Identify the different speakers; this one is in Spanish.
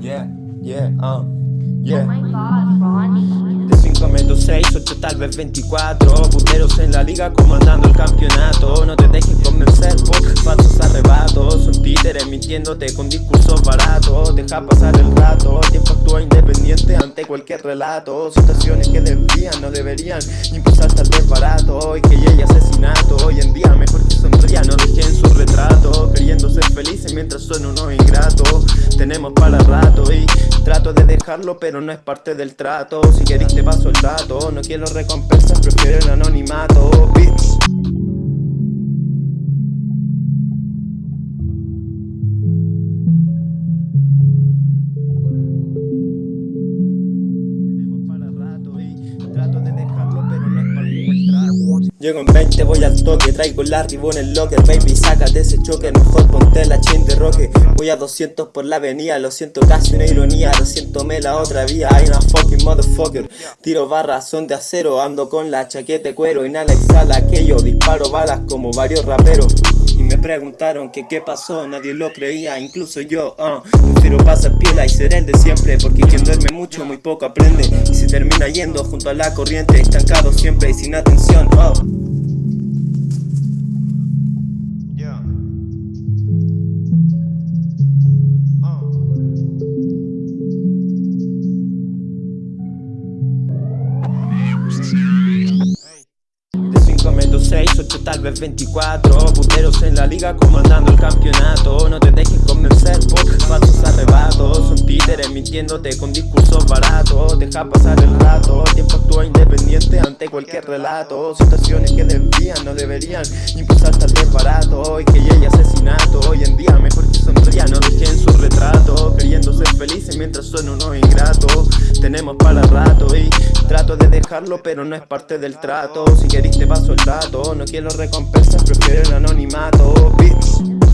Speaker 1: Yeah, yeah, uh, yeah. Oh my. De 5 menos 6, 8 tal vez 24 Puteros en la liga comandando el campeonato. No te dejes convencer por falsos arrebatos. Un títere mintiéndote con discursos baratos. Deja pasar el rato, tiempo actúa independiente ante cualquier relato. Situaciones que desvían, no deberían impulsarse al desbarato Y que llegue asesinato. Tenemos para rato y trato de dejarlo pero no es parte del trato. Si querés te paso el dato, no quiero recompensas, prefiero el anonimato. Bitch. Llego en 20, voy al toque, traigo la en el locker Baby, sácate ese choque, mejor ponte la chain de roque Voy a 200 por la avenida, lo siento casi una ironía Lo siento me la otra vía, hay una fucking motherfucker. Tiro barras, son de acero, ando con la chaqueta de cuero Inhala, exhala aquello, disparo balas como varios raperos. Y me preguntaron que qué pasó, nadie lo creía, incluso yo uh, Prefiero pasar piola y ser el de siempre Porque quien duerme mucho muy poco aprende. Y se termina yendo junto a la corriente Estancado siempre y sin atención uh. 6, 8 tal vez 24 Puteros en la liga comandando el campeonato. No te dejes convencer por falsos arrebatos. Son títeres mintiéndote con discursos baratos. Deja pasar el rato, tiempo actúa independiente ante cualquier relato. Situaciones que desvían, no deberían impulsar tal desbarato. Y que llegue asesinato, hoy en día Tenemos para rato y trato de dejarlo pero no es parte del trato. Si querés te paso el dato, no quiero recompensas, prefiero el anonimato, bitch